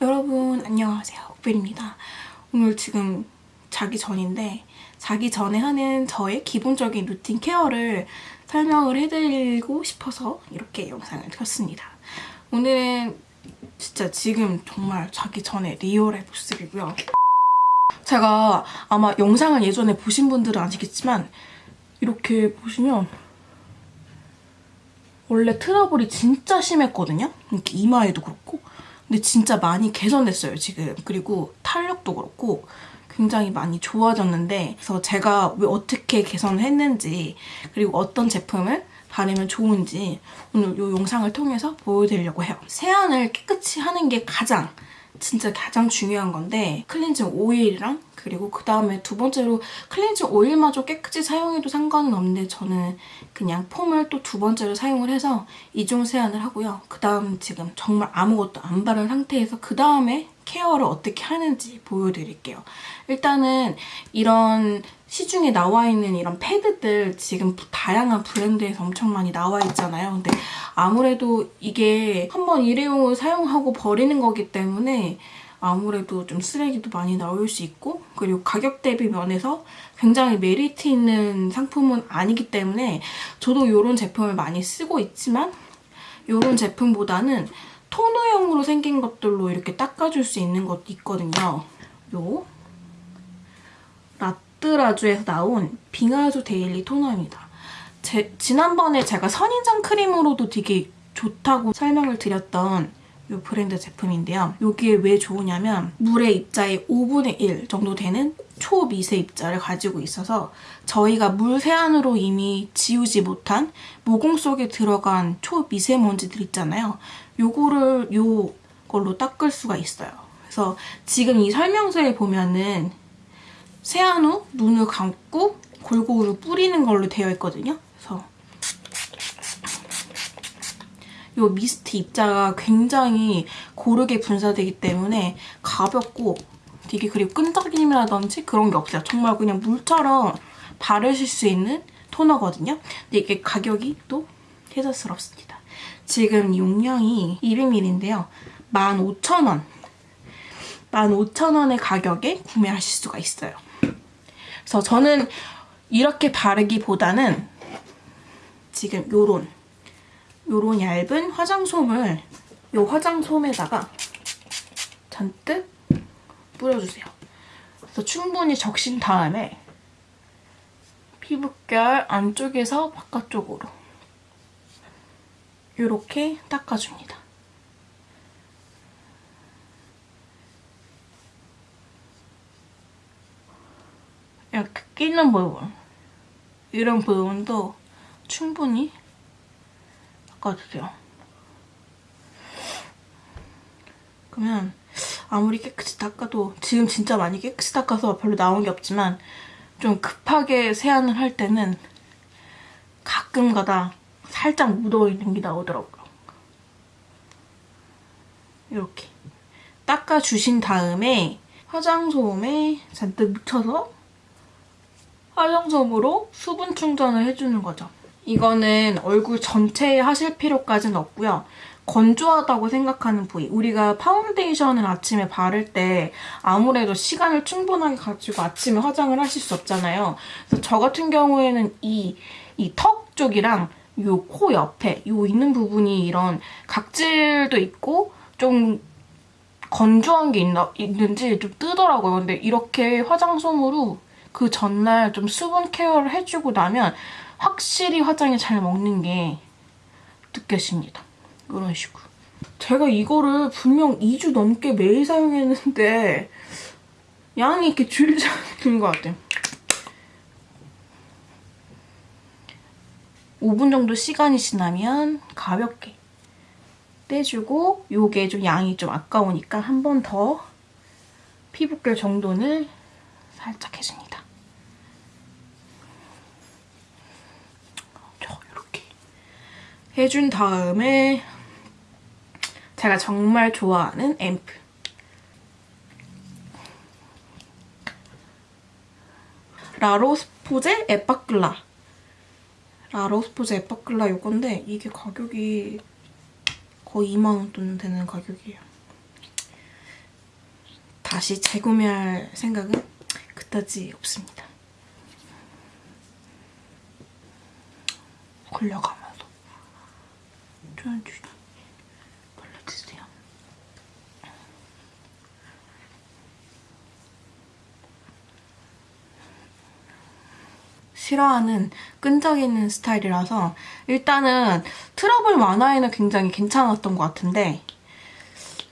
여러분 안녕하세요. 옥벨입니다. 오늘 지금 자기 전인데 자기 전에 하는 저의 기본적인 루틴 케어를 설명을 해드리고 싶어서 이렇게 영상을 켰습니다. 오늘은 진짜 지금 정말 자기 전에 리얼의 모습이고요. 제가 아마 영상을 예전에 보신 분들은 아시겠지만 이렇게 보시면 원래 트러블이 진짜 심했거든요? 이렇게 이마에도 그렇고 근데 진짜 많이 개선됐어요, 지금. 그리고 탄력도 그렇고 굉장히 많이 좋아졌는데 그래서 제가 왜 어떻게 개선을 했는지 그리고 어떤 제품을 바르면 좋은지 오늘 이 영상을 통해서 보여드리려고 해요. 세안을 깨끗이 하는 게 가장 진짜 가장 중요한 건데 클렌징 오일이랑 그리고 그 다음에 두 번째로 클렌징 오일마저 깨끗이 사용해도 상관은 없는데 저는 그냥 폼을 또 두 번째로 사용을 해서 이중 세안을 하고요. 그 다음 지금 정말 아무것도 안 바른 상태에서 그 다음에 케어를 어떻게 하는지 보여드릴게요. 일단은 이런 시중에 나와 있는 이런 패드들 지금 다양한 브랜드에서 엄청 많이 나와 있잖아요. 근데 아무래도 이게 한번 일회용을 사용하고 버리는 거기 때문에 아무래도 좀 쓰레기도 많이 나올 수 있고 그리고 가격 대비 면에서 굉장히 메리트 있는 상품은 아니기 때문에 저도 이런 제품을 많이 쓰고 있지만 이런 제품보다는 토너형으로 생긴 것들로 이렇게 닦아줄 수 있는 것도 있거든요. 요 라뜨라주에서 나온 빙하수 daily 토너입니다. 제, 지난번에 제가 선인장 크림으로도 되게 좋다고 설명을 드렸던 이 브랜드 제품인데요. 이게 왜 좋으냐면 물의 입자의 5분의 1 정도 되는 초미세 입자를 가지고 있어서 저희가 물 세안으로 이미 지우지 못한 모공 속에 들어간 초미세먼지들 있잖아요. 요거를 요걸로 닦을 수가 있어요. 그래서 지금 이 설명서에 보면은 세안 후 눈을 감고 골고루 뿌리는 걸로 되어 있거든요. 그래서 이 미스트 입자가 굉장히 고르게 분사되기 때문에 가볍고 되게 그리고 끈적임이라든지 그런 게 없어요. 정말 그냥 물처럼 바르실 수 있는 토너거든요. 근데 이게 가격이 또 혜자스럽습니다. 지금 용량이 200ml인데요. 15,000원 15,000원의 가격에 구매하실 수가 있어요. 그래서 저는 이렇게 바르기보다는 지금 요런 요런 얇은 화장솜을 요 화장솜에다가 잔뜩 뿌려주세요. 그래서 충분히 적신 다음에 피부결 안쪽에서 바깥쪽으로 이렇게 닦아줍니다. 이렇게 끼는 부분 이런 부분도 충분히 닦아주세요. 그러면 아무리 깨끗이 닦아도 지금 진짜 많이 깨끗이 닦아서 별로 나온 게 없지만 좀 급하게 세안을 할 때는 가끔가다 살짝 묻어있는 게 나오더라고요. 이렇게 닦아주신 다음에 화장솜에 잔뜩 묻혀서 화장솜으로 수분 충전을 해주는 거죠. 이거는 얼굴 전체에 하실 필요까지는 없고요. 건조하다고 생각하는 부위. 우리가 파운데이션을 아침에 바를 때 아무래도 시간을 충분하게 가지고 아침에 화장을 하실 수 없잖아요. 그래서 저 같은 경우에는 이 이 턱 쪽이랑 요 코 옆에 요 있는 부분이 이런 각질도 있고 좀 건조한 게 있나, 있는지 좀 뜨더라고요. 근데 이렇게 화장솜으로 그 전날 좀 수분 케어를 해주고 나면 확실히 화장이 잘 먹는 게 느껴집니다. 이런 식으로. 제가 이거를 분명 2주 넘게 매일 사용했는데 양이 이렇게 줄지 않는 것 같아요. 5분 정도 시간이 지나면 가볍게 떼주고 이게 좀 양이 좀 아까우니까 한 번 더 피부결 정돈을 살짝 해줍니다. 저 이렇게 해준 다음에 제가 정말 좋아하는 앰플 라로스포제 에빠클라 라로스포제 에빠클라 이건데 이게 가격이 거의 2만원 돈 되는 가격이에요. 다시 재구매할 생각은 그다지 없습니다. 걸려가면 서 천천히 발라주세요. 싫어하는 끈적이는 스타일이라서 일단은 트러블 완화에는 굉장히 괜찮았던 것 같은데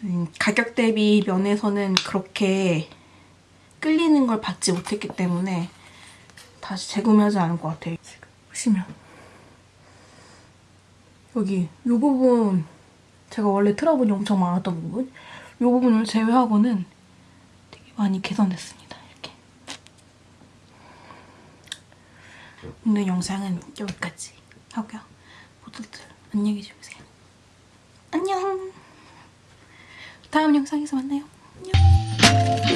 음, 가격 대비 면에서는 그렇게 끌리는 걸 받지 못했기 때문에 다시 재구매하지 않을 것 같아요. 지금 보시면 여기 이 부분 제가 원래 트러블이 엄청 많았던 부분 이 부분을 제외하고는 되게 많이 개선됐습니다. 이렇게 오늘 영상은 여기까지 하고요. 모두들 안녕히 주무세요. 안녕. 다음 영상에서 만나요. 안녕.